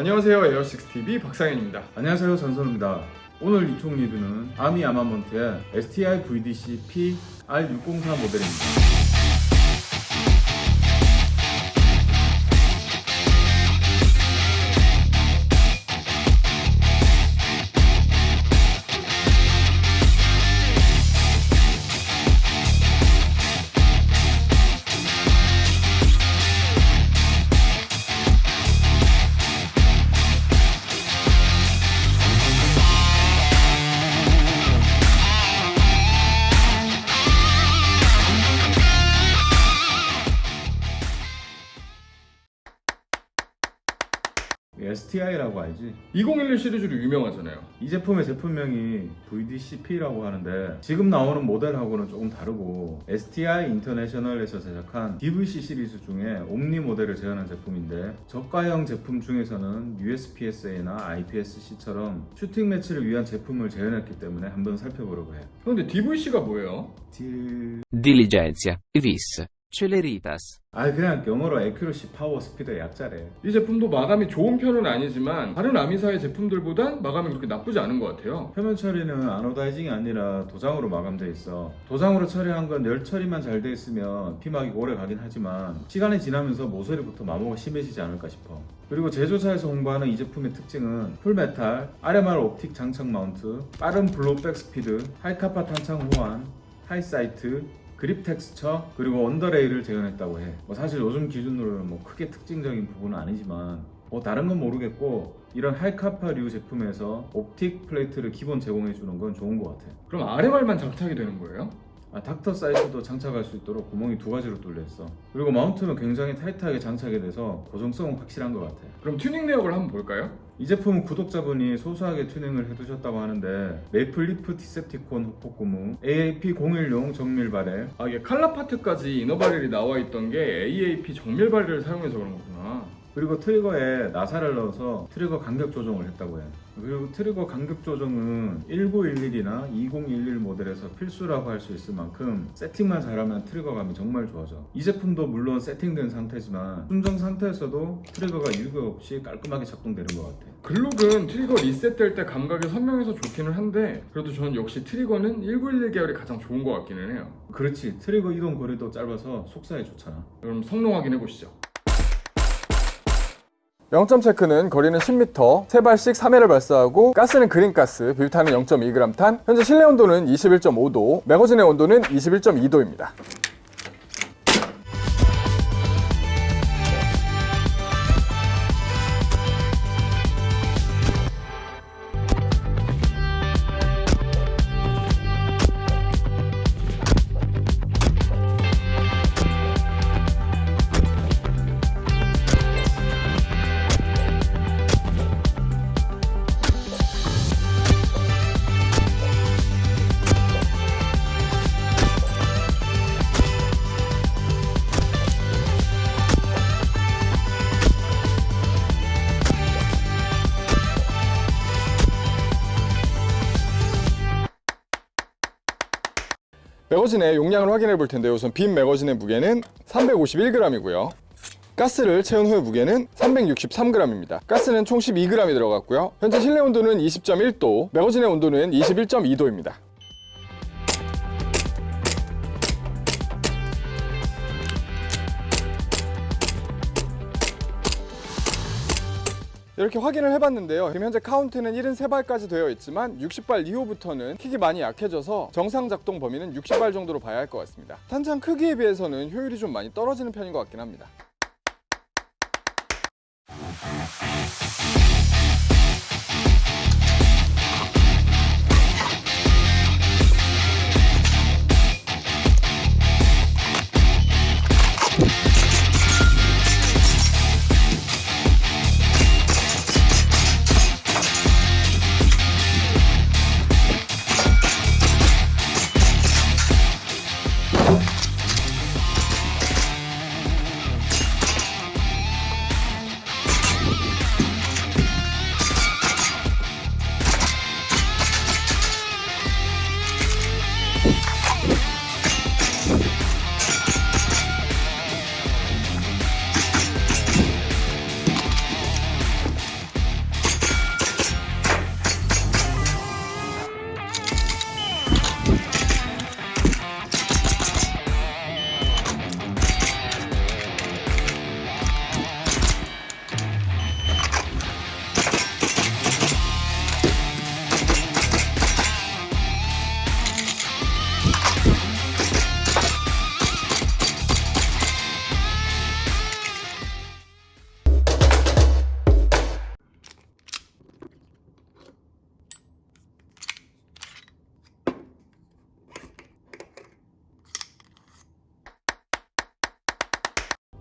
안녕하세요 에어식스TV 박상현입니다 안녕하세요 전선우입니다. 오늘 이총 리뷰는 아미 아마먼트의 STI VDC P R604 모델입니다. STI라고 알지? 2011 시리즈로 유명하잖아요 이 제품의 제품명이 VDCP라고 하는데 지금 나오는 모델하고는 조금 다르고 STI 인터내셔널에서 제작한 DVC 시리즈 중에 옴니 모델을 제안한 제품인데 저가형 제품 중에서는 USPSA나 IPSC처럼 shooting match를 위한 제품을 제안했기 때문에 한번 살펴보려고 해요. 그런데 DVC가 뭐예요? 딜... Celeritas. 아 그냥 영어로 accuracy power speed의 약자래. 이 제품도 마감이 좋은 편은 아니지만 다른 아미사의 제품들보단 마감이 그렇게 나쁘지 않은 것 같아요 표면 처리는 anodizing이 아니라 도장으로 마감돼 있어. 도장으로 처리한 건 열 처리만 잘 돼 있으면 피막이 오래 가긴 하지만 시간이 지나면서 모서리부터 마모가 심해지지 않을까 싶어. 그리고 제조사에서 홍보하는 이 제품의 특징은 full metal, RMR optic 장착 마운트, 빠른 blowback 스피드, 하이카파 탄창 호환, high sight, 그립 텍스처 그리고 언더레이를 재현했다고 해. 뭐 사실 요즘 기준으로는 뭐 크게 특징적인 부분은 아니지만 뭐 다른 건 모르겠고 이런 하이카파류 제품에서 optic plate를 기본 제공해 주는 건 좋은 것 같아. 그럼 RMR만 장착이 되는 거예요? 아, 닥터 sight도 장착할 수 있도록 구멍이 두 가지로 뚫려 있어. 그리고 마운트는 굉장히 타이트하게 장착이 돼서 고정성은 확실한 것 같아. 그럼 튜닝 내역을 한번 볼까요? 이 제품은 구독자분이 소소하게 튜닝을 해두셨다고 하는데 메이플 리프 디셉티콘 hop-up 고무, AAP010 정밀 바렐, 아 이게 칼라 part까지 inner barrel이 나와 있던 게 AAP 정밀 barrel을 사용해서 그런 거구나 그리고 트리거에 나사를 넣어서 트리거 간격 조정을 했다고 해. 그리고 트리거 간격 조정은 1911이나 2011 모델에서 필수라고 할 수 있을 만큼 세팅만 잘하면 트리거감이 정말 좋아져. 이 제품도 물론 세팅된 상태지만 순정 상태에서도 트리거가 유격 없이 깔끔하게 작동되는 것 같아. 글록은 트리거 리셋될 때 감각이 선명해서 좋기는 한데 그래도 저는 역시 트리거는 1911 계열이 가장 좋은 것 같기는 해요 그렇지. 트리거 이동 거리도 짧아서 속사에 좋잖아. 그럼 성능 확인해 보시죠 0점 체크는 거리는 10m, 3발씩 3회를 발사하고 가스는 green 가스, 비비탄은 0.2g 탄, 현재 실내 온도는 21.5도, 매거진의 온도는 21.2도입니다. 매거진의 용량을 확인해 볼 텐데요. 우선 빈 매거진의 무게는 351g이고요. 가스를 채운 후의 무게는 363g입니다. 가스는 총 12g이 들어갔고요. 현재 실내 온도는 20.1도, 매거진의 온도는 21.2도입니다. 이렇게 확인을 해봤는데요. 지금 현재 카운트는 73발까지 되어 있지만 60발 이후부터는 킥이 많이 약해져서 정상 작동 범위는 60발 정도로 봐야 할 것 같습니다. 탄창 크기에 비해서는 효율이 좀 많이 떨어지는 편인 것 같긴 합니다.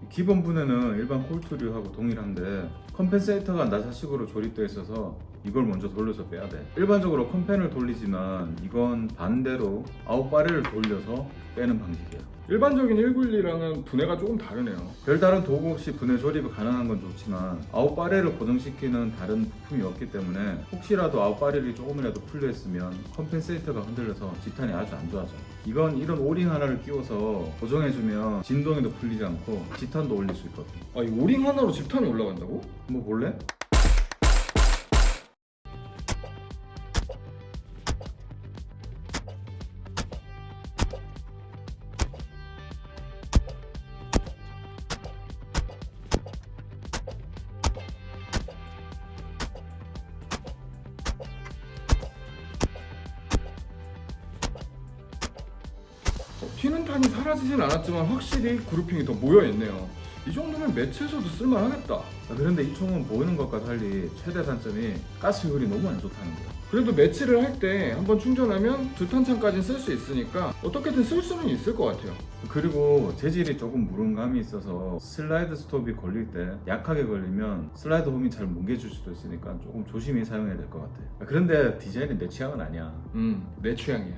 기본 분해는 일반 콜트류하고 동일한데 compensator가 나사식으로 조립되어 있어서 이걸 먼저 돌려서 빼야 돼. 일반적으로 compen을 돌리지만 이건 반대로 out barrel을 돌려서 빼는 방식이야. 일반적인 191이랑은 분해가 조금 다르네요. 별다른 도구 없이 분해 조립이 가능한 건 좋지만 out barrel을 고정시키는 다른 부품이 없기 때문에 혹시라도 out barrel이 조금이라도 풀려 있으면 compensator가 흔들려서 집탄이 아주 안 좋아져. 이건 이런 오링 하나를 끼워서 고정해주면 진동에도 풀리지 않고 지탄도 올릴 수 있거든. 아, 이 오링 하나로 집탄이 올라간다고? 한번 볼래? 탄이 사라지진 않았지만 확실히 그루핑이 더 모여있네요. 이 정도면 매치에서도 쓸만하겠다. 아, 그런데 이 총은 보이는 것과 달리 최대 단점이 가스 효율이 너무 안 좋다는 거야. 그래도 매치를 할 때 한번 충전하면 두 탄창까지는 쓸 수 있으니까 어떻게든 쓸 수는 있을 것 같아요. 그리고 재질이 조금 무름감이 있어서 슬라이드 스톱이 걸릴 때 약하게 걸리면 슬라이드 홈이 잘 뭉개질 수도 있으니까 조금 조심히 사용해야 될 것 같아. 아, 그런데 디자인이 내 취향은 아니야. 음, 내 취향이야.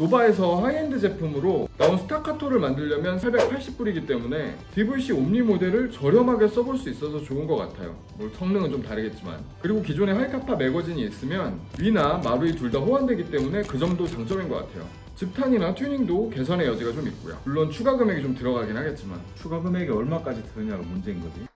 노바에서 하이엔드 제품으로 나온 스타카토를 만들려면 880불이기 때문에 DVC 옴니 모델을 저렴하게 써볼 수 있어서 좋은 것 같아요. 뭐 성능은 좀 다르겠지만. 그리고 기존에 하이카파 매거진이 있으면 WE나 마루이 둘 다 호환되기 때문에 그 점도 장점인 것 같아요. 집탄이나 튜닝도 개선의 여지가 좀 있고요. 물론 추가 금액이 좀 들어가긴 하겠지만 추가 금액이 얼마까지 드느냐가 문제인 거지.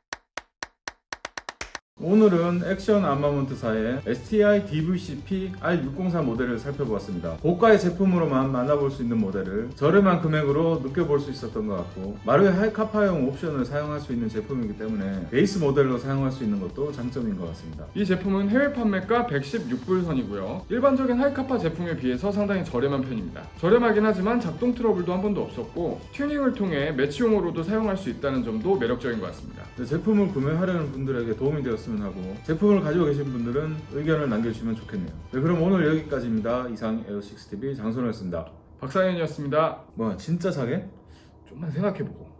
오늘은 액션 아마먼트사의 STI DVCP R604 모델을 살펴보았습니다. 고가의 제품으로만 만나볼 수 있는 모델을 저렴한 금액으로 느껴볼 수 있었던 것 같고 마루이 하이카파용 옵션을 사용할 수 있는 제품이기 때문에 베이스 모델로 사용할 수 있는 것도 장점인 것 같습니다. 이 제품은 해외 판매가 116불 선이고요. 일반적인 하이카파 제품에 비해서 상당히 저렴한 편입니다. 저렴하긴 하지만 작동 트러블도 한 번도 없었고 튜닝을 통해 매치용으로도 사용할 수 있다는 점도 매력적인 것 같습니다. 네, 제품을 구매하려는 분들에게 도움이 되었으면 하고 제품을 가지고 계신 분들은 의견을 남겨주시면 좋겠네요. 네, 그럼 오늘 여기까지입니다. 이상 에어식스TV 장선호였습니다. 박사연이었습니다. 뭐 진짜 사게? 좀만 생각해보고.